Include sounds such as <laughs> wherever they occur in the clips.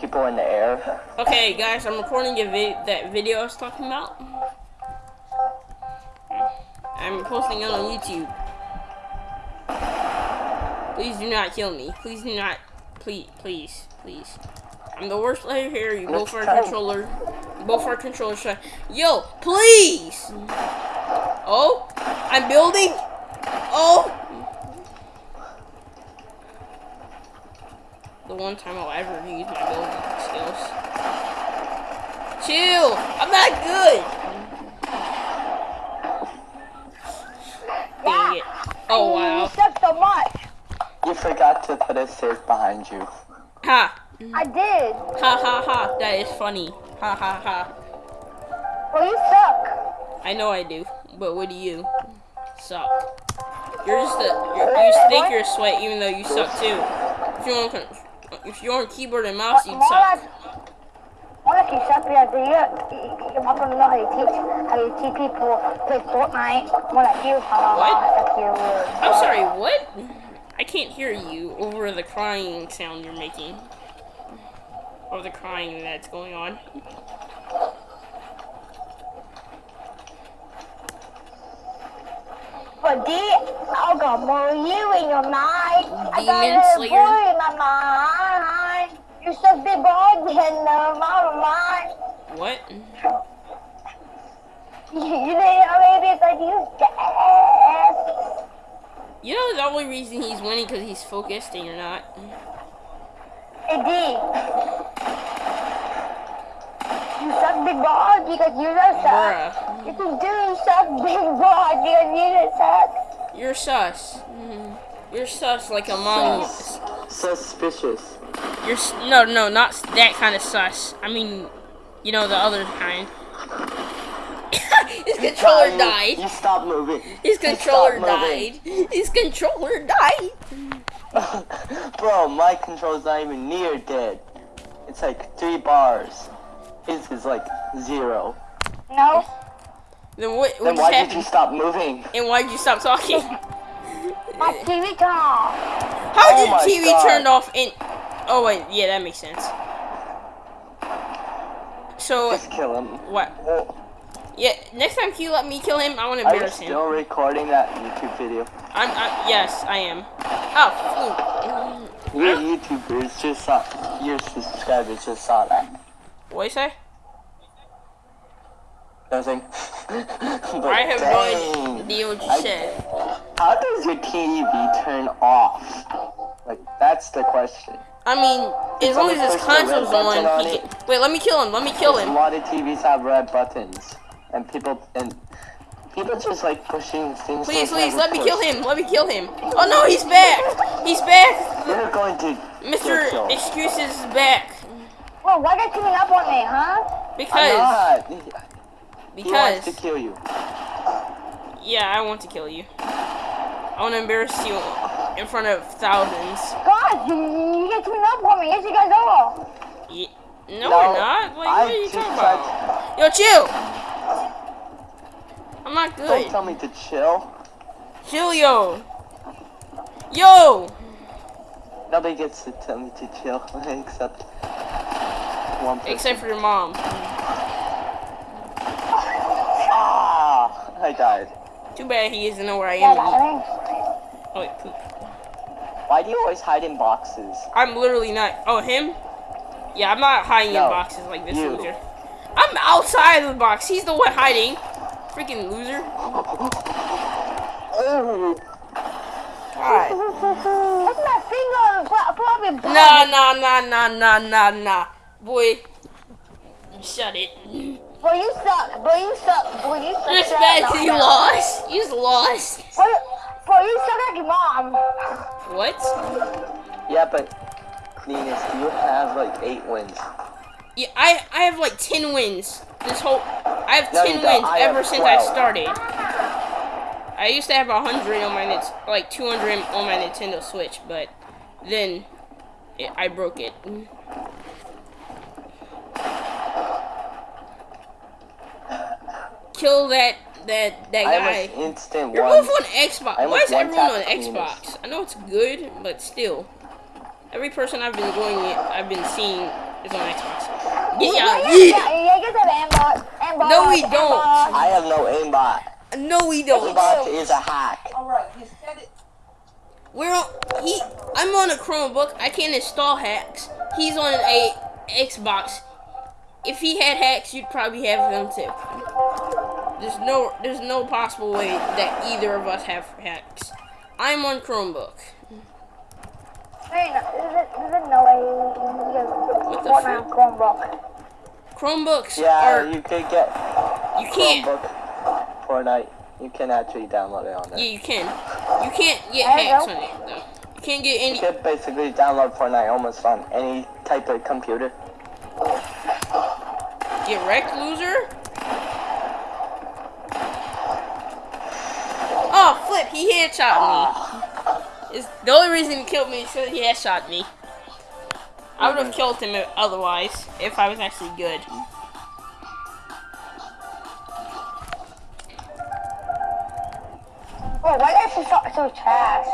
people in the air. Okay, guys, I'm recording a vi that video I was talking about. I'm posting it on YouTube. Please do not kill me. Please do not. Please, please, please. I'm the worst player here. You both are controller. Both are controller shot. Yo, please. Oh, I'm building. Oh. The one time I'll ever use my building skills. Chill. I'm not good. Dang it. Oh wow. You suck so much. You forgot to put a safe behind you. Ha. I did. Ha ha ha. That is funny. Ha ha ha. Well, you suck. I know I do, but what do you? Suck. You're just a. You're, you just think you're sweat, even though you suck too. If you're on, con- if you're on keyboard and mouse, you'd suck. like, more you suck because you, you're not gonna know how you teach, how you teach people play Fortnite. More like you, What? I'm sorry. What? I can't hear you over the crying sound you're making. Or the crying that's going on. But D, I got more you in your mind. I got a boy in my mind. You're so big boy in my mind. What? You, you know, maybe it's like you dead. You know the only reason he's winning because he's focused and you're not. Hey D. You suck big balls because you don't suck. Bruh. You can do suck big balls because you don't suck. You're sus. Mhm. You're sus like Among Us. Suspicious. You're no, no, not that kind of sus. I mean, you know the other kind. <coughs> His controller You- died. You stop moving. His controller stop moving. died. His controller died. <laughs> Bro, my controller's not even near dead. It's like three bars. His is like zero. No. Then what? Then What why just did you stop moving? And why did you stop talking? <laughs> My TV turned off. How Oh did my the TV God. turned off? And oh wait, yeah, that makes sense. So Just kill him. what? Oh, Yeah, next time you let me kill him, I want to Are you embarrass him. still recording that YouTube video? I'm, I, yes, I am. Oh, Your YouTubers just saw, your subscribers just saw that. What you say? Nothing. I have no idea what you I- said. How does your TV turn off? Like, that's the question. I mean, as long as his Someone push the red console's on, on he can, wait, let me kill him. Let me kill him. A him. lot of TVs have red buttons, and people and people just like pushing things. Please, they've please, never let me kill him. Let me kill him. Oh no, he's back. He's back. You're going to Mr. get killed. Excuses is back. Well, why they teaming up on me, huh? I'm Because. He wants because, to kill you. yeah, I want to kill you. I want to embarrass you in front of thousands. God, you, you get teaming up on me. Yes, you guys are. Ye- No, No, we're not. Like, I what are you just talking tried about? Yo, chill. I'm not good. Don't tell me to chill. Chill, yo. Yo. Nobody gets to tell me to chill <laughs> except one person. Except for your mom. ah, I died. Too bad he doesn't know where I am. Oh, wait, poop. Why do you always hide in boxes? I'm literally not. Oh, him? Yeah, I'm not hiding in boxes like this you. loser. I'm outside of the box. He's the one hiding. Freaking loser. God. That's my finger. Fl- floppy blood. Nah, nah, nah, nah, nah, nah, nah. Boy. Shut it. Boy, you suck. Boy, you suck. Boy, you suck. Just Shut bad up. 'cause you lost. You just lost. Boy, boy, you suck like your mom. What? yeah, but Linus, you have like eight wins. Yeah, I I have like ten wins. This whole I have No, ten wins I ever have since I started. I used to have hundred on my Nit- like two hundred on my Nintendo Switch, but then it, I broke it. Kill that that that guy. have an instant You're one. both on Xbox. I Why is everyone on one-tapped Venus. Xbox? I know it's good, but still. Every person I've been going, I've been seeing is on Xbox. Yeah, Yeah, yeah, yeah. yeah, you aimbot. Aimbot. No, we don't. I have no aimbot. No, we don't. Aimbot is a hack. Alright, you said it. We're on, he. I'm on a Chromebook. I can't install hacks. He's on a Xbox. If he had hacks, you'd probably have them too. There's no, there's no possible way that either of us have hacks. I'm on Chromebook. Wait, no, there's, there's no way you guys What the fuck? Chromebook. Chromebooks Yeah, are. you could get You can't. Chromebook Fortnite. You can actually download it on there. Yeah, you can. You can't get There you hacks go. on it though. You can't get any... You any. could basically download Fortnite almost on any type of computer. Get wrecked, loser. Oh, flip! He headshot me. It's the only reason he killed me is because he headshot me. I would have killed him otherwise if I was actually good. Oh, why is this so, so trash?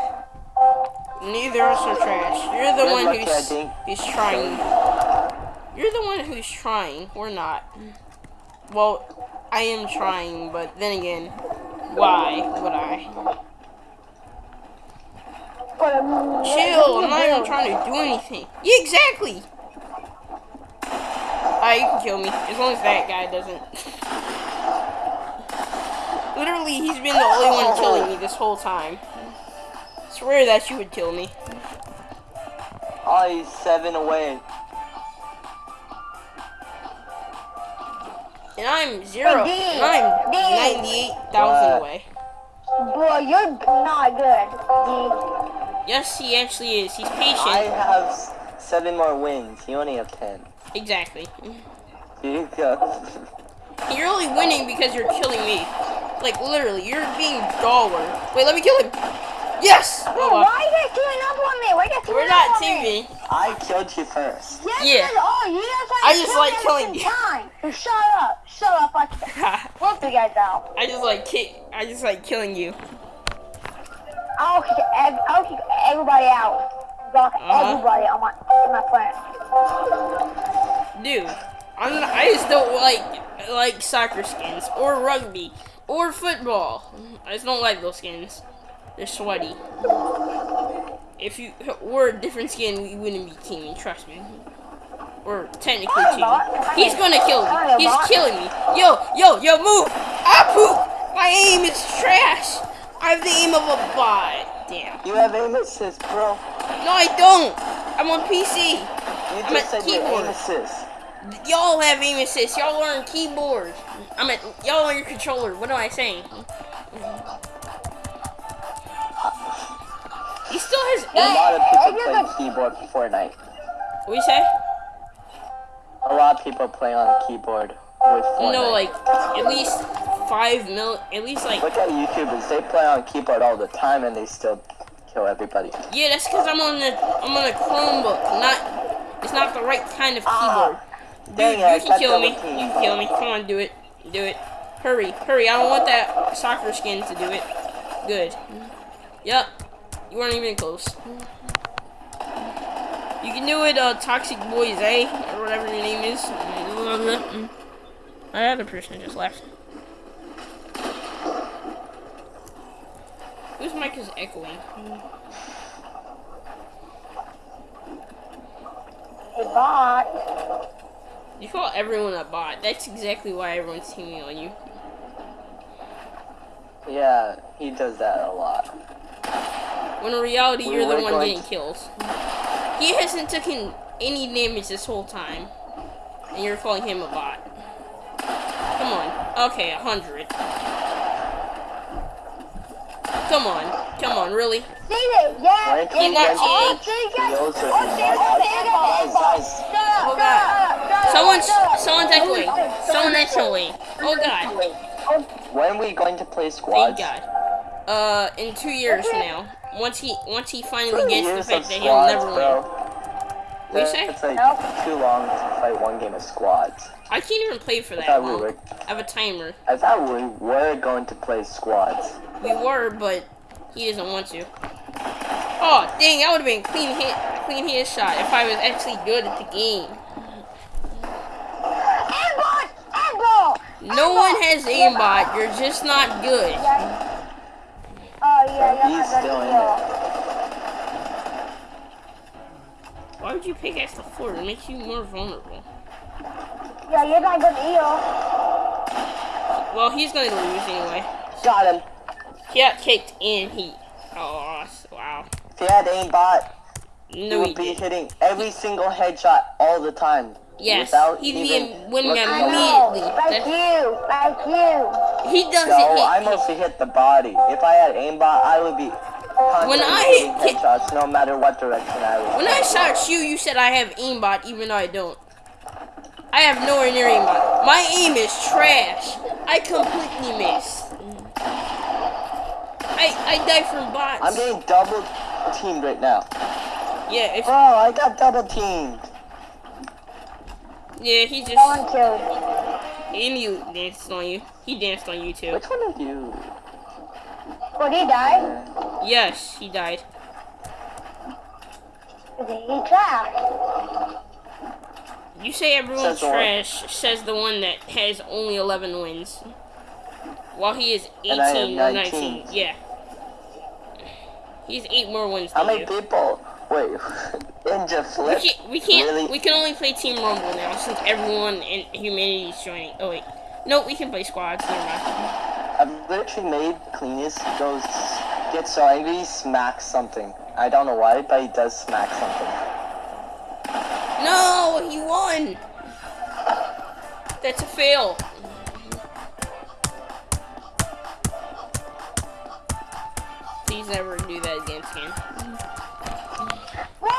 Neither of us are trash. You're the Good one who's Eddie. who's trying. You're the one who's trying. We're not. Well, I am trying, but then again, why would I? But, Chill, I'm not even trying to do anything. Yeah, exactly. Alright, you can kill me. As long as that guy doesn't. Literally, he's been the only one killing me this whole time. Swear that you would kill me. Oh, he's seven away. And I'm zero. Hey, And I'm Dean. 98,000 away. Boy, you're not good. Yes, he actually is. He's patient. I have seven more wins. You only have ten. Exactly. You <laughs> go. You're only winning because you're killing me. Like, literally, you're being Dollar. Wait, let me kill him. Yes! Oh, well. Why are you guys teaming up on me? Why are you guys We're not on teaming. I killed you first. Yes, Yeah. you guys are. You I just kill like killing you. Time. So shut up. Shut up. I whoop you guys out. I just like kick. I just like killing you. I'll kick, ev- I'll kick everybody out. Got Uh-huh. everybody on my on my friend. Dude, I'm not, I just don't like like soccer skins or rugby or football. I just don't like those skins. They're sweaty. If you were a different skin, we wouldn't be teaming. Trust me. Or technically teaming. He's gonna kill me. He's killing me. Yo, yo, yo, move! Ah, poop! My aim is trash. I have the aim of a bot. Damn. You have aim assist, bro. No, I don't. I'm on PC. You I'm just at said you keyboard. aim assist. Y'all have aim assist. Y'all are on keyboard. I'm at y'all on your controller. What am I saying? Still has A lot of people play keyboard for Fortnite. What you say? A lot of people play on keyboard with Fortnite. No, like at least five mil. At least like Look at YouTubers. They play on keyboard all the time and they still kill everybody. yeah. That's because I'm on the I'm on a Chromebook. Not it's not the right kind of Ah, keyboard. Dude, you I can kill me. You can kill me. Come on, do it. Do it. Hurry, hurry. I don't want that soccer skin to do it. Good. Yep. You weren't even close. You can do it, uh, Toxic Boys, eh? Or whatever your name is. My other person just left. Whose mic is echoing? A bot. You call everyone a bot. That's exactly why everyone's teaming on you. Yeah, he does that a lot. When in reality, We you're the one getting kills. He hasn't taken any damage this whole time. And you're calling him a bot. Come on. Okay, a hundred. Come on. Come on, really? See it? Yeah. Rank He got yeah. Oh, God. up, shut up, Someone's shut someone's echoing. Someone's echoing. Oh god. When are we going to play Thank squads? God uh, in two years from now. Once he once he finally two gets the fact that he'll never bro. What you say? It's like too long to play one game of squads. I can't even play for that. I, long. We were, I have a timer. I thought we were going to play squads. We were, but he doesn't want to. Oh, dang, that would have been clean hit, clean hit shot if I was actually good at the game. Aimbot! Aimbot! No aimbot. one has aimbot. You're just not good. He's still in got Why would you pick at the floor? It makes you more vulnerable. Yeah, you're not good eel. Well, he's gonna lose anyway. Got him. He got kicked and he. Oh, wow. If he had aimbot, he No, he would be did. hitting every single headshot all the time. Yes, without he'd be even winning looking I at around. Immediately. Like you, like you. He doesn't No, hit. I mostly hit the body. If I had aimbot, I would be constantly I hitting hit- headshots no matter what direction I was. When I shot you, you said I have aimbot, even though I don't. I have nowhere near aimbot. My aim is trash. I completely miss. I I die from bots. I'm getting double teamed right now. yeah, if, Bro, I got double teamed. Yeah, he just No one killed. and he danced on you. He danced on you too. Which one of you? Would he die? Yes, he died. He trash. You say everyone's Says the one. trash, says the one that has only 11 wins. While he is 18 And I have or 19. 19. Yeah. He's 8 more wins How than many you. people? Wait, Ninja We Flip? can't, we can't, Really? we can only play Team Rumble now since everyone in humanity is joining. Oh wait. No, we can play squads. Never mind. I've literally made Cleanest goes get so angry he smacks something. I don't know why, but he does smack something. No, he won. That's a fail. Please never do that against him.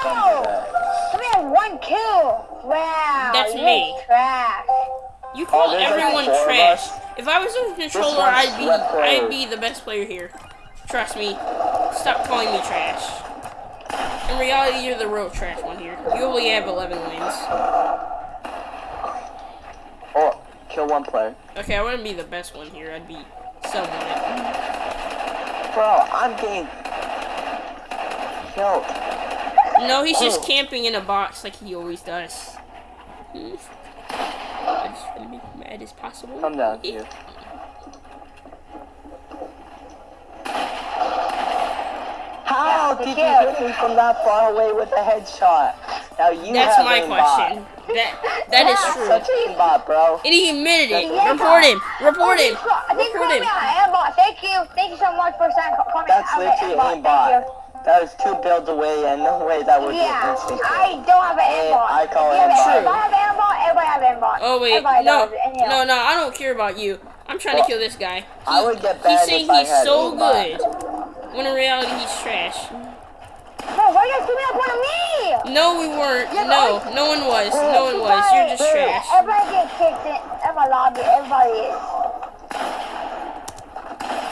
Don't Whoa! that. We have one kill. Wow. That's me. Trash. You call oh, there's like everyone four trash. If I was a controller, I'd be, I'd be the best player here. Trust me. Stop calling me trash. In reality, you're the real trash one here. You only have 11 wins. Oh, kill one player. Okay, I wouldn't be the best one here. I'd be someone. Bro, I'm getting killed. No, he's just Oh. camping in a box like he always does. I just want to make him mad as possible. Come down here. How did you hit me from that far away with a headshot? Now you That's have my aimbot. question. That that is That's true. Such aimbot, bro. And he admitted it. Yeah. Report him. Report oh, him. I Report him. me on aimbot. Thank you. Thank you so much for saying call me That's literally aimbot. Thank aimbot. That was two builds away and no way that would you. be Yeah, instant. I don't have an Hey, aimbot. I call You have aimbot. If I have aimbot, everybody have aimbot. Oh wait, Everybody no, does. And, you know, no, no, I don't care about you. I'm trying to kill this guy. I would get He's banned saying if I he's had so aimbot. good, when in reality he's trash. Bro, why are you guys giving up on me? No, we weren't. Yeah, No, I- no one was. No one was. You're just trash. Everybody get kicked in. Everybody lobby. Everybody is.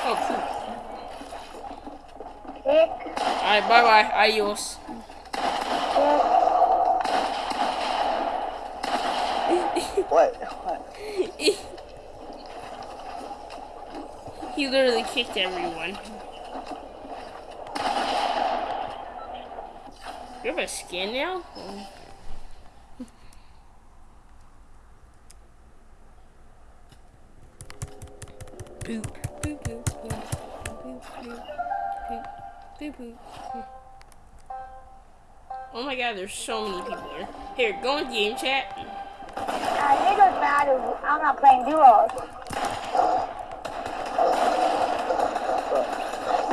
Oh, cool. Alright, bye bye. Adios. What? What? he literally kicked everyone. You have a skin now? Boop, Oh my god, there's so many people here. Here, go in game chat. Uh, it doesn't matter. I'm not playing duos.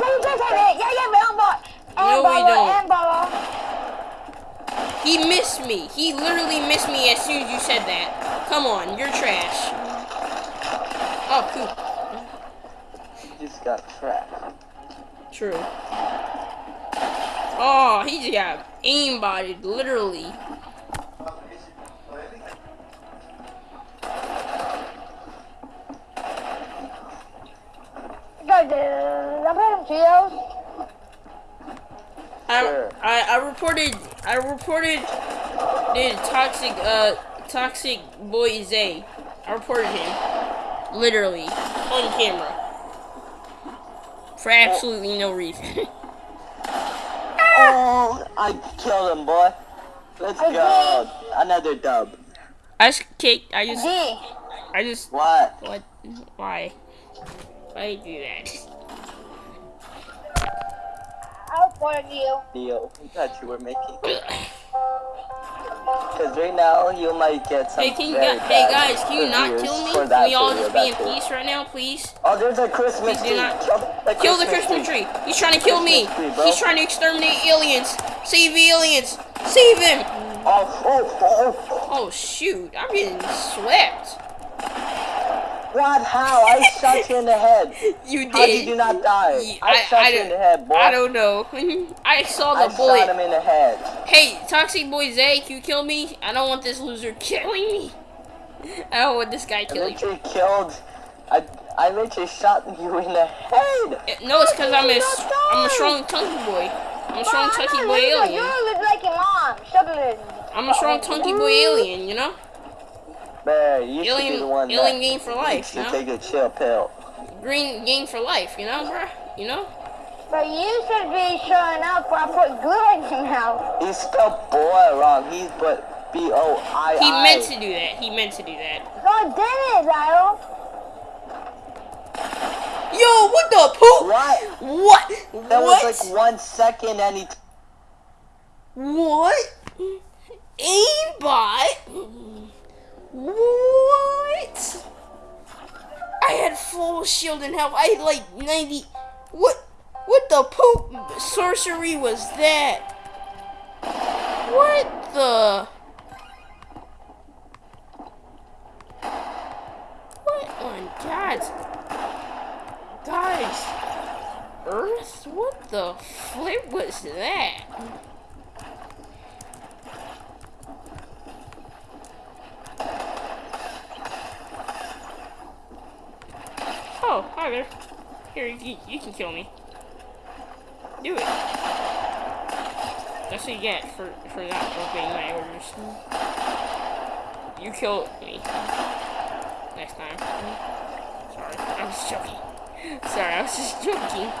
Yeah, you guys have it. Yeah, yeah, but. No, we don't. He missed me. He literally missed me as soon as you said that. Come on, you're trash. Oh, cool. Just got trapped. True. Oh, he just got aimbotted, literally. Uh, I'm playing trios. I, I, I reported, I reported the toxic, uh, toxic boy Zay. I reported him. Literally. On camera. For absolutely no reason. <laughs> Oh, I killed him, boy. Let's I go. Another dub. I just kicked, I just, D. I just What? what? Why? Why do that? I'll warn you. Deal that you were making. <clears throat> Because right now you might get some. Hey, can you very hey guys, can you not kill me? Can we all just be in peace right now, please? Oh, there's a Christmas tree. not- Kill the Kill the Christmas tree. He's trying to kill me. Tree. He's trying to exterminate aliens. Save the aliens. Save him. Oh, oh, oh, oh. Oh shoot, I'm getting swept. What? How? I shot you in the head. <laughs> You How did you did. not die? Ye- I, shot you don't- in the head, boy. I don't know. <laughs> I saw the I the shot bullet. him in the head. Hey, Toxic Boy Zay, can you kill me? I don't want this loser <laughs> killing me. I don't want this guy I killing me. literally killed. I, I literally shot you in the head. Eh, No, it's because I'm a, You're s- not I'm a strong chunky boy. I'm a strong chunky boy alien. You look like your mom. Shut it. I'm a strong chunky boy alien, you know? Bear, you should be Alien, the one alien game for life, you know? take a chill pill. Green game for life, you know, bruh? You know? But you should be showing up or I put glue in your mouth. He spelled boy wrong. He's put B O I I. He meant to do that. He meant to do that. No, I didn't, Lyle. Yo, what the poop? What? What? That what? was like one second and he. What? Aimbot? What? I had full shield and health. I had like 90. What? What the poop sorcery was that? What the? What on God's. Guys. Earth? What the flip was that? Oh, hi there. Here, you, you can kill me. Do it. That's what you get for, for not obeying my orders. You kill me. Next time. Sorry, I was joking. Sorry, I was just joking.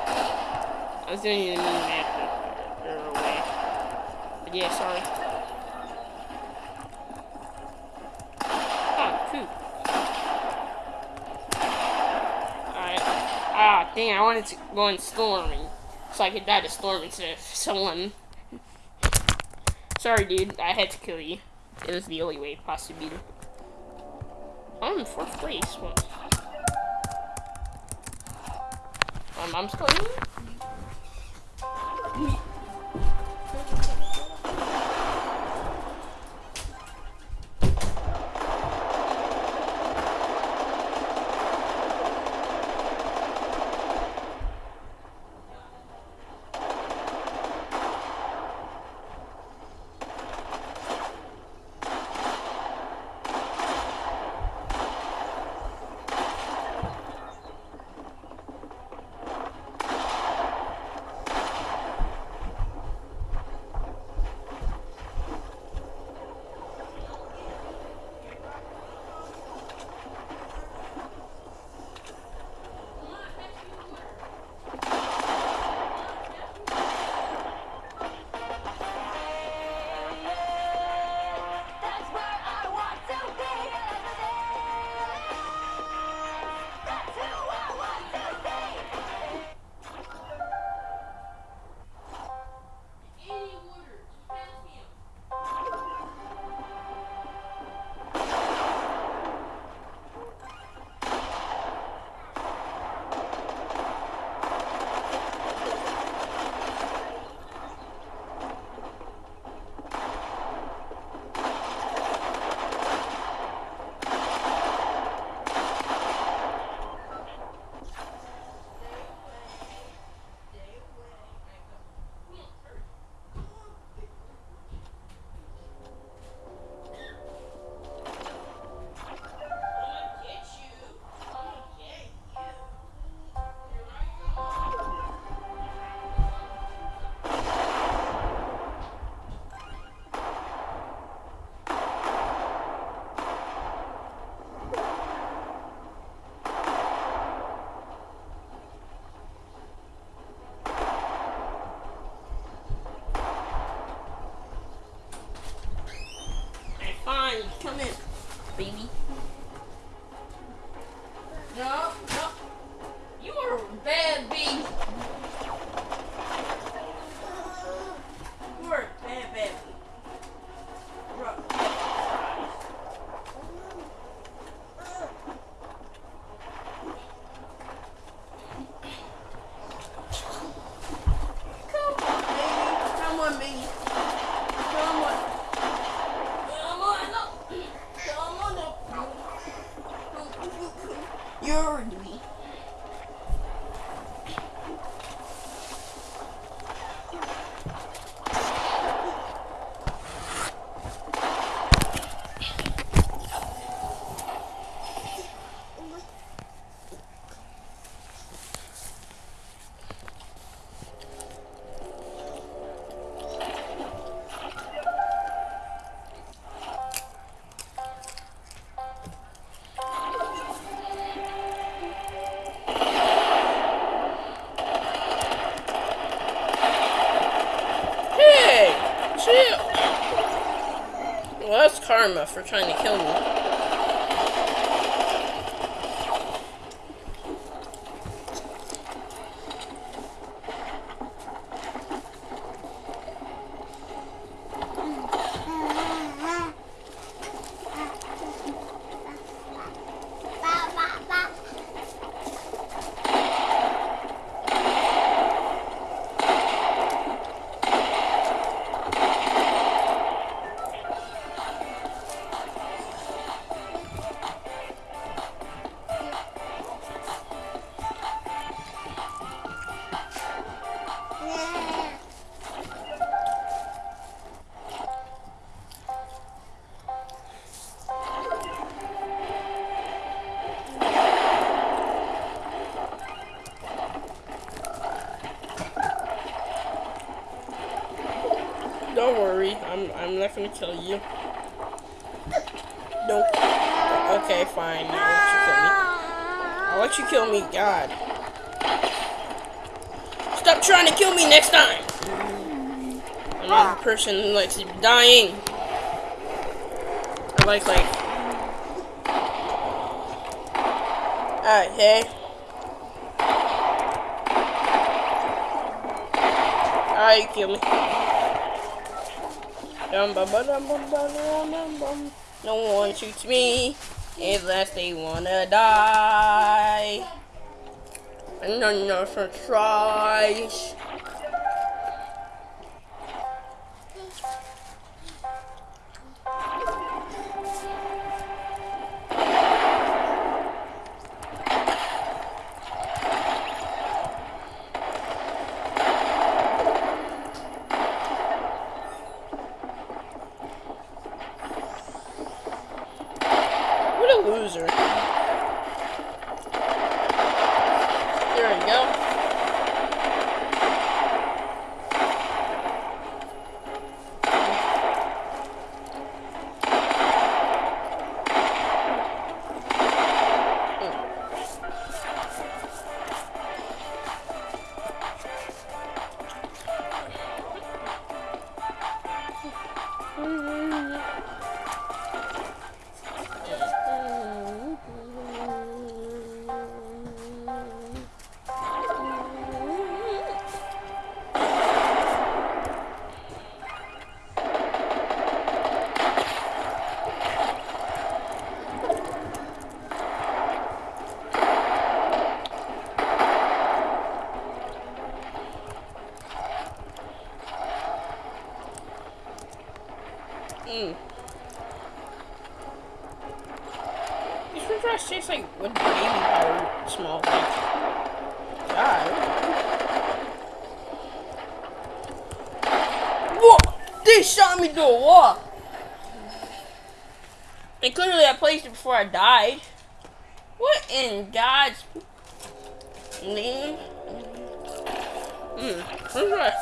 I was doing in a mean manner way. But yeah, sorry. Oh, poop. Alright. Ah, dang, I wanted to go in storming. So I could die to storm instead of someone. Sorry, dude. I had to kill you. It was the only way possible. I'm in fourth place. What? My mom's calling me? Karma for trying to kill me. Not gonna kill you. Don't. Okay, fine. I'll let you kill me. I'll let you kill me. God. Stop trying to kill me next time. I'm not a person likes dying. I like like. Alright, hey. Alright, kill me. No one shoots me unless they wanna die. And none of us tries. Me through a wall! And clearly I placed it before I died. What in God's name? Mmm. Fries.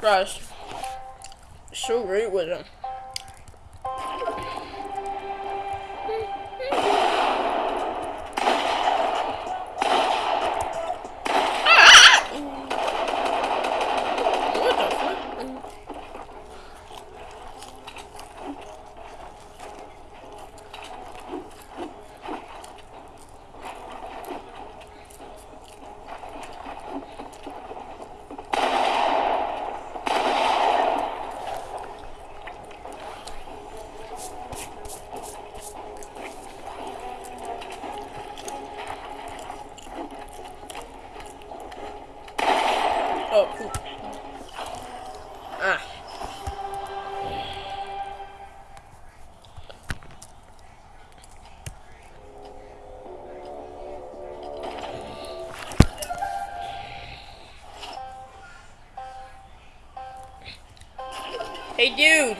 Fries. So great with them. Hey, dude.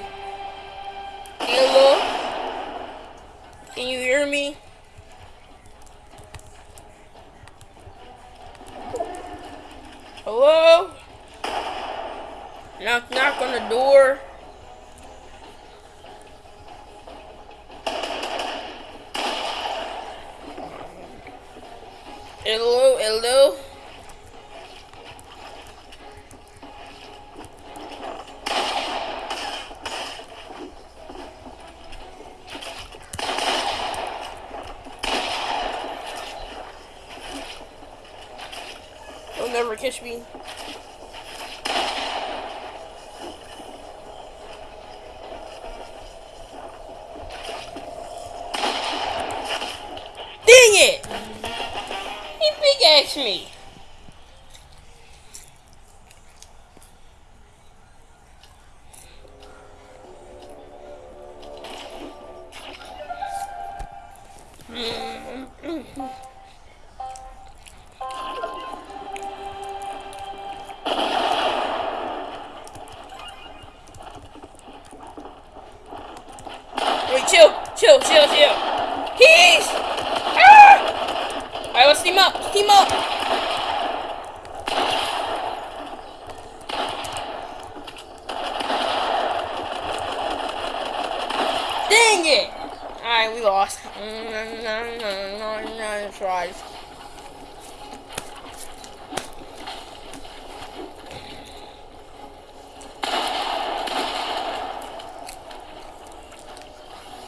Hello? Can you hear me? Hello? Knock, knock on the door. Hello, hello. You'll never catch me. Dang it! He pickaxed me.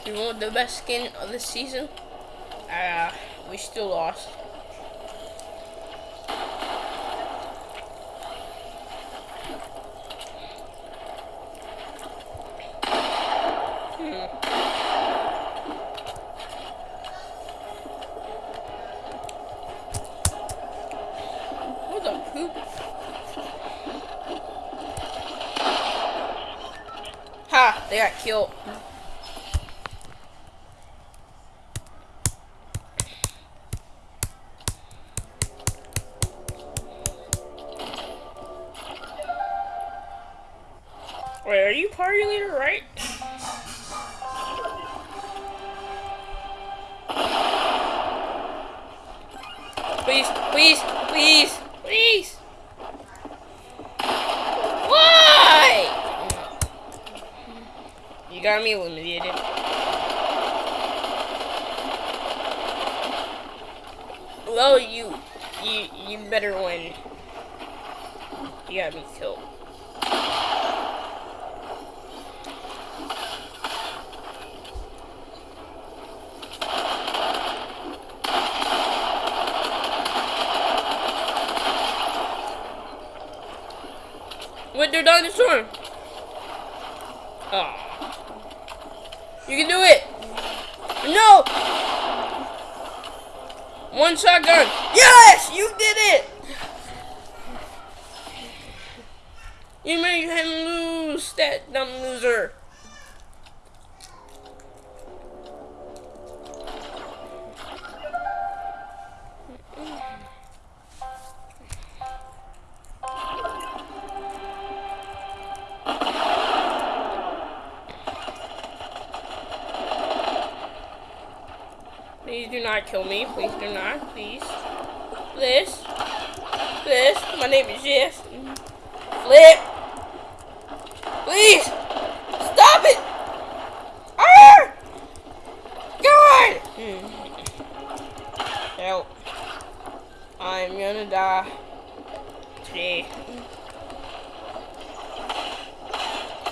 You want the best skin of the season? Uh, we still lost. Ha! They got killed. You got me eliminated. Well, you, you, you better win. You got me killed. With their dinosaur. Oh. You can do it. No. One shotgun. Yes, you did it. You made him lose, that dumb loser. Not kill me. Please do not. Please. Please. Please. My name is Jess. Flip. Please. Stop it. Ah! God. Hmm. Help. I'm gonna die today.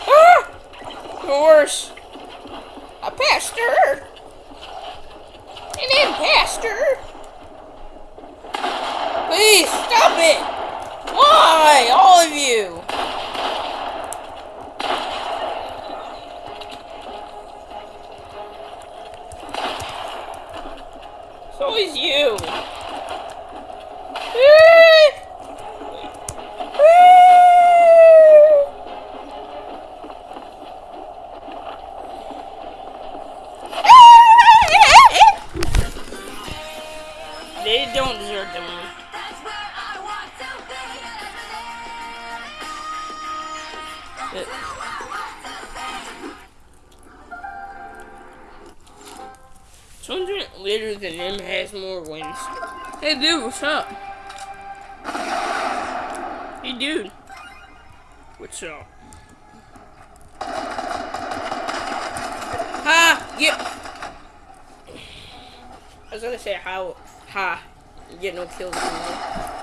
Ah! Or worse. A pastor. Imposter? Please, stop it! Why? All of you! Hey dude, what's up? Hey dude. What's up? Ha! Yep. I was gonna say how ha. You get no kills. anymore.